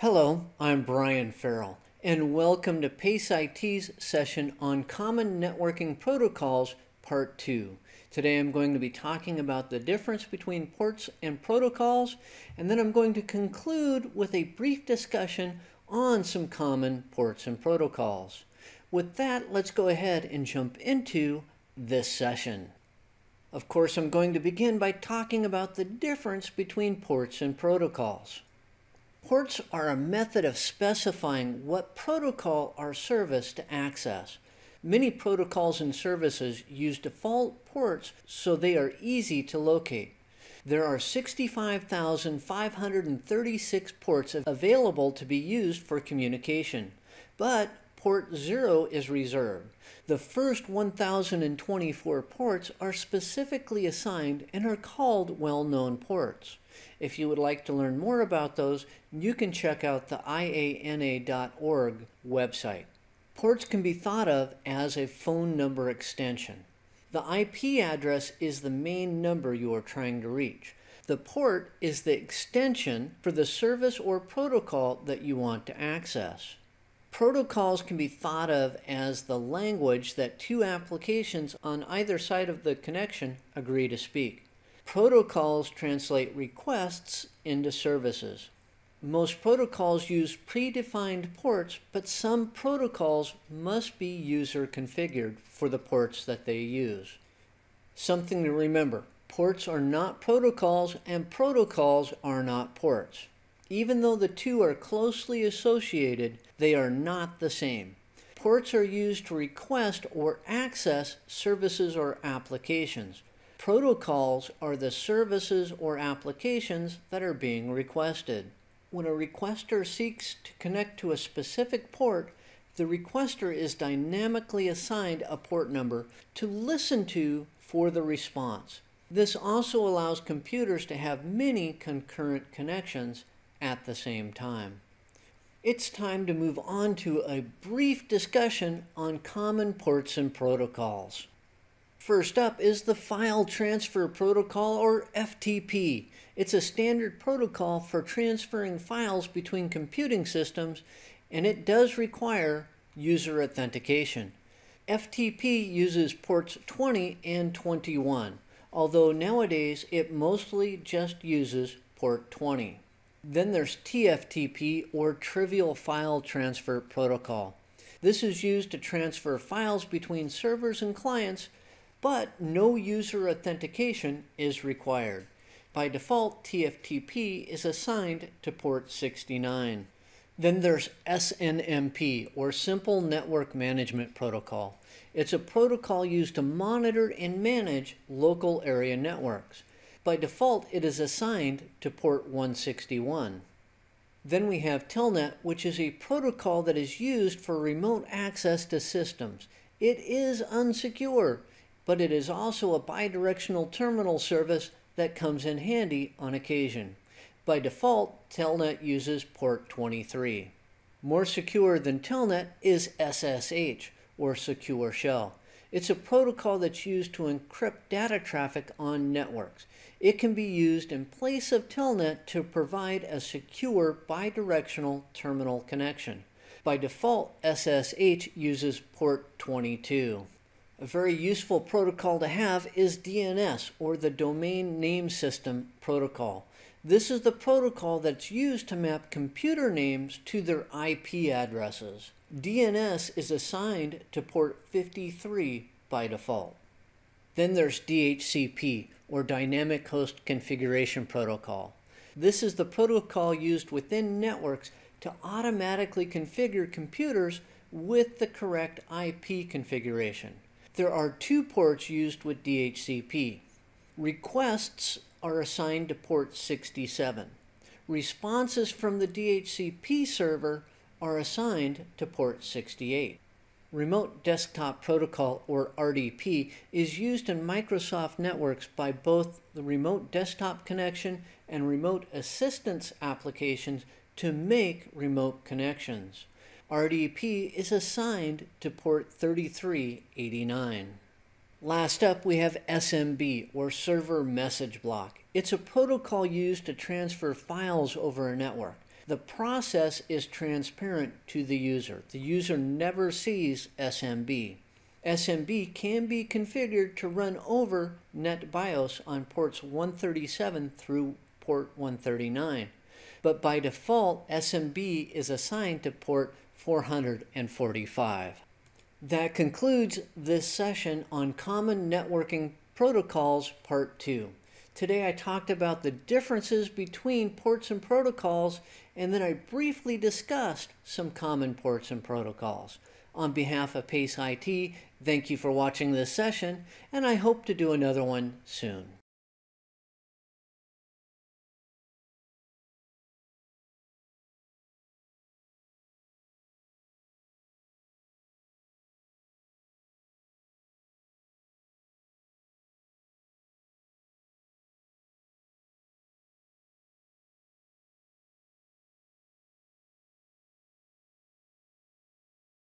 Hello, I'm Brian Farrell, and welcome to PACE IT's session on Common Networking Protocols, Part 2. Today I'm going to be talking about the difference between ports and protocols, and then I'm going to conclude with a brief discussion on some common ports and protocols. With that, let's go ahead and jump into this session. Of course, I'm going to begin by talking about the difference between ports and protocols. Ports are a method of specifying what protocol or service to access. Many protocols and services use default ports so they are easy to locate. There are 65,536 ports available to be used for communication, but port 0 is reserved. The first 1,024 ports are specifically assigned and are called well-known ports. If you would like to learn more about those, you can check out the iana.org website. Ports can be thought of as a phone number extension. The IP address is the main number you are trying to reach. The port is the extension for the service or protocol that you want to access. Protocols can be thought of as the language that two applications on either side of the connection agree to speak. Protocols translate requests into services. Most protocols use predefined ports, but some protocols must be user configured for the ports that they use. Something to remember, ports are not protocols and protocols are not ports. Even though the two are closely associated, they are not the same. Ports are used to request or access services or applications. Protocols are the services or applications that are being requested. When a requester seeks to connect to a specific port, the requester is dynamically assigned a port number to listen to for the response. This also allows computers to have many concurrent connections at the same time. It's time to move on to a brief discussion on common ports and protocols. First up is the File Transfer Protocol, or FTP. It's a standard protocol for transferring files between computing systems, and it does require user authentication. FTP uses ports 20 and 21, although nowadays it mostly just uses port 20. Then there's TFTP, or Trivial File Transfer Protocol. This is used to transfer files between servers and clients but no user authentication is required. By default, TFTP is assigned to port 69. Then there's SNMP, or Simple Network Management Protocol. It's a protocol used to monitor and manage local area networks. By default, it is assigned to port 161. Then we have Telnet, which is a protocol that is used for remote access to systems. It is unsecure, but it is also a bidirectional terminal service that comes in handy on occasion. By default, Telnet uses port 23. More secure than Telnet is SSH, or Secure Shell. It's a protocol that's used to encrypt data traffic on networks. It can be used in place of Telnet to provide a secure bidirectional terminal connection. By default, SSH uses port 22. A very useful protocol to have is DNS, or the Domain Name System Protocol. This is the protocol that's used to map computer names to their IP addresses. DNS is assigned to port 53 by default. Then there's DHCP, or Dynamic Host Configuration Protocol. This is the protocol used within networks to automatically configure computers with the correct IP configuration. There are two ports used with DHCP. Requests are assigned to port 67. Responses from the DHCP server are assigned to port 68. Remote Desktop Protocol, or RDP, is used in Microsoft networks by both the Remote Desktop Connection and Remote Assistance applications to make remote connections. RDP is assigned to port 3389. Last up, we have SMB, or Server Message Block. It's a protocol used to transfer files over a network. The process is transparent to the user. The user never sees SMB. SMB can be configured to run over NetBIOS on ports 137 through port 139. But by default, SMB is assigned to port 445. That concludes this session on Common Networking Protocols Part 2. Today I talked about the differences between ports and protocols, and then I briefly discussed some common ports and protocols. On behalf of PACE IT, thank you for watching this session, and I hope to do another one soon.